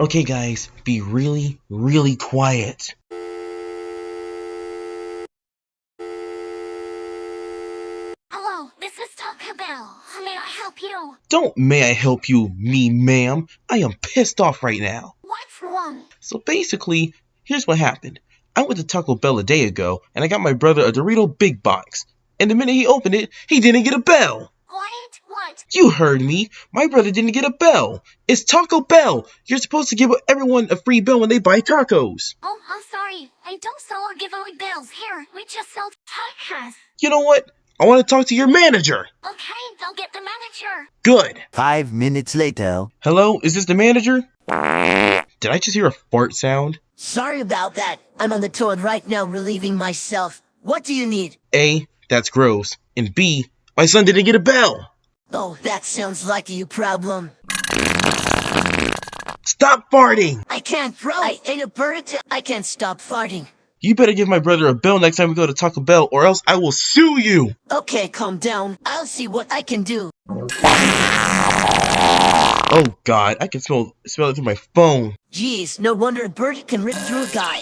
Okay, guys, be really, really quiet. Hello, this is Taco Bell. How may I help you? Don't may I help you, me ma'am. I am pissed off right now. What's wrong? So basically, here's what happened. I went to Taco Bell a day ago, and I got my brother a Dorito Big Box. And the minute he opened it, he didn't get a bell. What? What? You heard me. My brother didn't get a bell. It's Taco Bell. You're supposed to give everyone a free bell when they buy tacos. Oh, I'm sorry. I don't sell or give away bills. Here, we just sell tacos. You know what? I want to talk to your manager. Okay, go get the manager. Good. Five minutes later. Hello, is this the manager? Did I just hear a fart sound? Sorry about that. I'm on the toilet right now relieving myself. What do you need? A, that's gross. And B, my son didn't get a bell. Oh, that sounds like a you problem. Stop farting. I can't throw. I ate a bird. I can't stop farting. You better give my brother a bell next time we go to Taco Bell or else I will sue you. Okay, calm down. I'll see what I can do. Oh god, I can smell smell it through my phone. Jeez, no wonder a bird can rip through a guy.